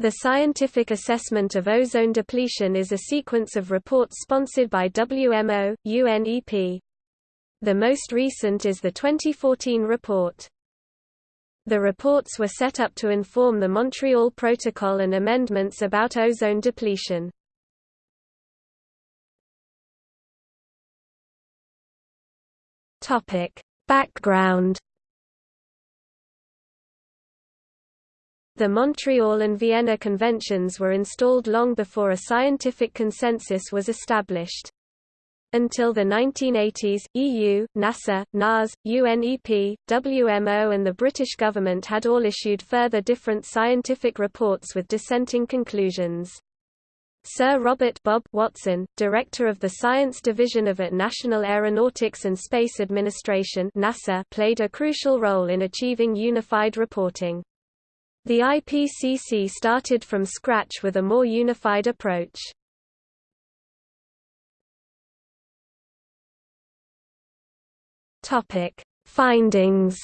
The scientific assessment of ozone depletion is a sequence of reports sponsored by WMO, UNEP. The most recent is the 2014 report. The reports were set up to inform the Montreal Protocol and amendments about ozone depletion. Background The Montreal and Vienna Conventions were installed long before a scientific consensus was established. Until the 1980s, EU, NASA, NAS, UNEP, WMO and the British government had all issued further different scientific reports with dissenting conclusions. Sir Robert Bob Watson, director of the Science Division of at National Aeronautics and Space Administration NASA, played a crucial role in achieving unified reporting. The IPCC started from scratch with a more unified approach. Topic: Findings.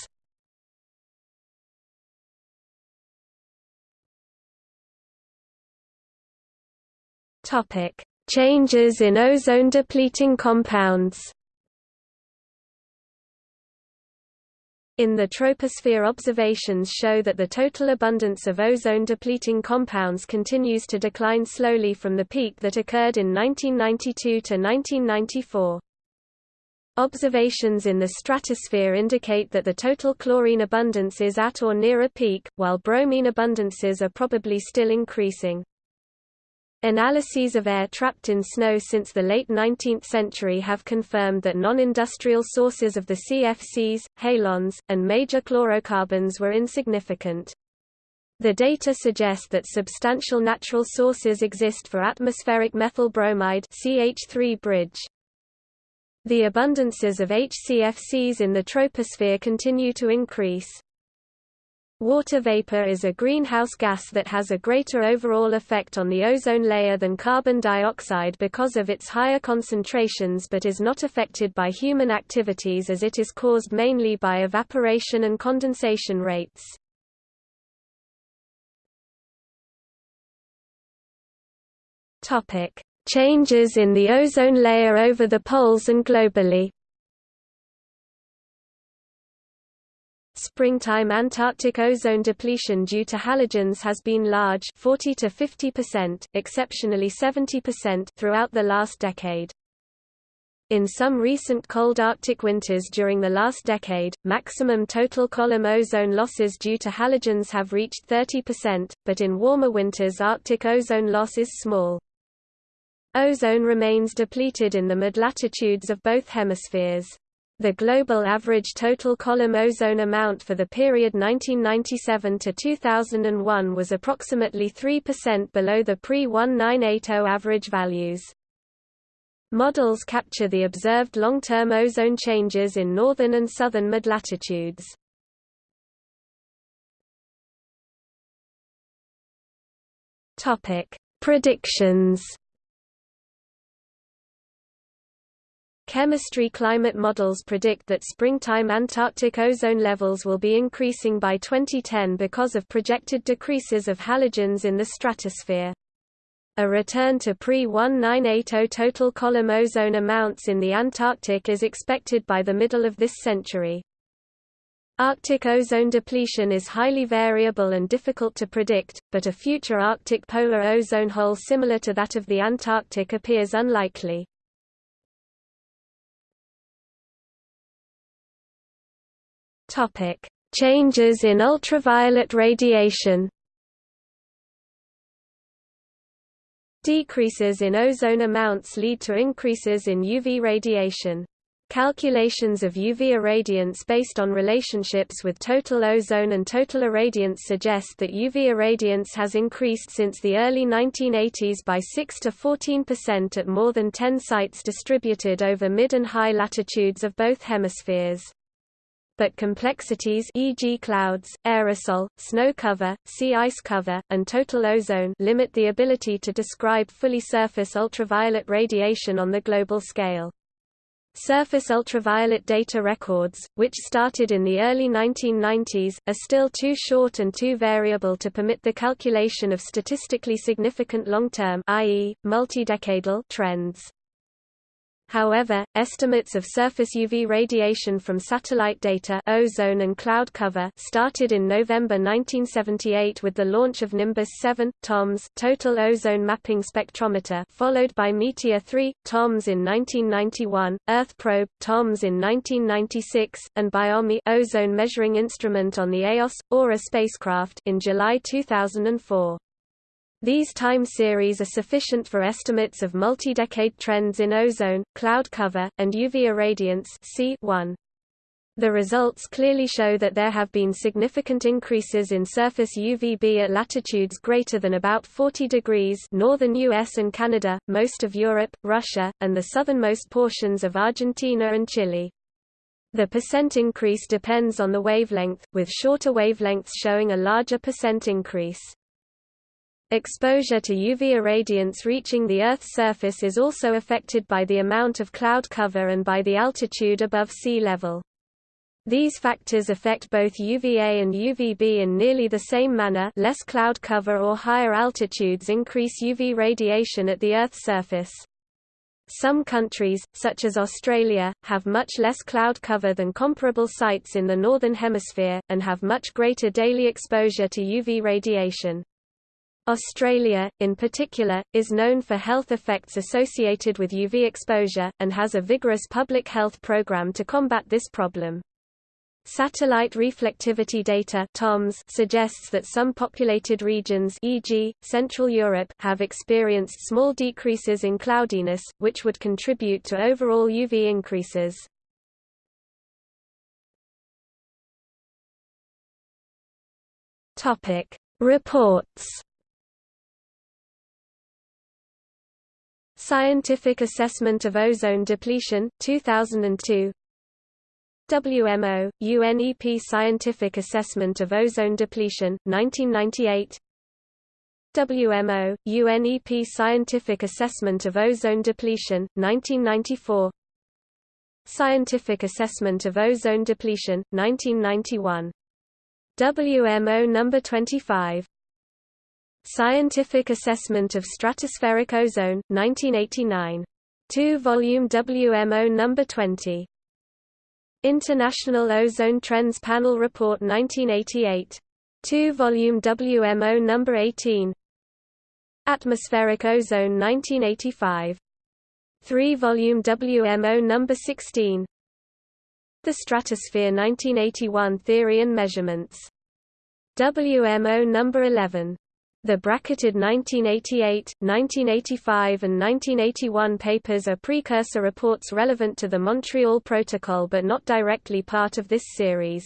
Topic: Changes in ozone depleting compounds. In the troposphere observations show that the total abundance of ozone-depleting compounds continues to decline slowly from the peak that occurred in 1992 to 1994. Observations in the stratosphere indicate that the total chlorine abundance is at or near a peak, while bromine abundances are probably still increasing. Analyses of air trapped in snow since the late 19th century have confirmed that non-industrial sources of the CFCs, halons, and major chlorocarbons were insignificant. The data suggest that substantial natural sources exist for atmospheric methyl bromide CH3 bridge. The abundances of HCFCs in the troposphere continue to increase. Water vapor is a greenhouse gas that has a greater overall effect on the ozone layer than carbon dioxide because of its higher concentrations but is not affected by human activities as it is caused mainly by evaporation and condensation rates. Changes in the ozone layer over the poles and globally Springtime Antarctic ozone depletion due to halogens has been large 40 to 50%, exceptionally 70% throughout the last decade. In some recent cold Arctic winters during the last decade, maximum total column ozone losses due to halogens have reached 30%, but in warmer winters Arctic ozone loss is small. Ozone remains depleted in the mid-latitudes of both hemispheres. The global average total column ozone amount for the period 1997 to 2001 was approximately 3% below the pre-1980 average values. Models capture the observed long-term ozone changes in northern and southern mid-latitudes. Predictions Chemistry climate models predict that springtime Antarctic ozone levels will be increasing by 2010 because of projected decreases of halogens in the stratosphere. A return to pre-1980 total column ozone amounts in the Antarctic is expected by the middle of this century. Arctic ozone depletion is highly variable and difficult to predict, but a future Arctic polar ozone hole similar to that of the Antarctic appears unlikely. Topic: Changes in ultraviolet radiation. Decreases in ozone amounts lead to increases in UV radiation. Calculations of UV irradiance based on relationships with total ozone and total irradiance suggest that UV irradiance has increased since the early 1980s by 6 to 14% at more than 10 sites distributed over mid and high latitudes of both hemispheres but complexities e.g. clouds, aerosol, snow cover, sea ice cover, and total ozone limit the ability to describe fully surface ultraviolet radiation on the global scale. Surface ultraviolet data records, which started in the early 1990s, are still too short and too variable to permit the calculation of statistically significant long-term trends. However, estimates of surface UV radiation from satellite data ozone and cloud cover started in November 1978 with the launch of Nimbus 7, TOMS Total Ozone Mapping Spectrometer followed by Meteor 3, TOMS in 1991, Earth Probe, TOMS in 1996, and Biomi ozone measuring instrument on the EOS, AURA spacecraft in July 2004. These time series are sufficient for estimates of multi-decade trends in ozone, cloud cover, and UV irradiance C1. The results clearly show that there have been significant increases in surface UVB at latitudes greater than about 40 degrees northern US and Canada, most of Europe, Russia, and the southernmost portions of Argentina and Chile. The percent increase depends on the wavelength, with shorter wavelengths showing a larger percent increase. Exposure to UV irradiance reaching the Earth's surface is also affected by the amount of cloud cover and by the altitude above sea level. These factors affect both UVA and UVB in nearly the same manner less cloud cover or higher altitudes increase UV radiation at the Earth's surface. Some countries, such as Australia, have much less cloud cover than comparable sites in the Northern Hemisphere, and have much greater daily exposure to UV radiation. Australia, in particular, is known for health effects associated with UV exposure, and has a vigorous public health program to combat this problem. Satellite reflectivity data TOMS suggests that some populated regions e.g., Central Europe have experienced small decreases in cloudiness, which would contribute to overall UV increases. Reports Scientific Assessment of Ozone Depletion, 2002 WMO, UNEP Scientific Assessment of Ozone Depletion, 1998 WMO, UNEP Scientific Assessment of Ozone Depletion, 1994 Scientific Assessment of Ozone Depletion, 1991 WMO number 25 Scientific Assessment of Stratospheric Ozone, 1989. 2-volume WMO number 20. International Ozone Trends Panel Report 1988. 2-volume WMO number 18. Atmospheric Ozone 1985. 3-volume WMO number 16. The Stratosphere 1981 Theory and Measurements. WMO number 11. The bracketed 1988, 1985 and 1981 papers are precursor reports relevant to the Montreal Protocol but not directly part of this series.